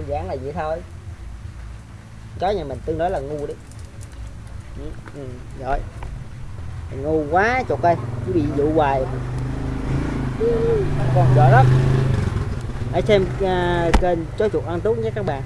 đơn giản là vậy thôi. Chó nhà mình tương đối là ngu đấy. Ừ, ừ, rồi. Ngu quá chục ơi cứ bị dụ hoài. Còn giỏi lắm. Hãy xem uh, kênh chó chuột ăn tốt nhé các bạn.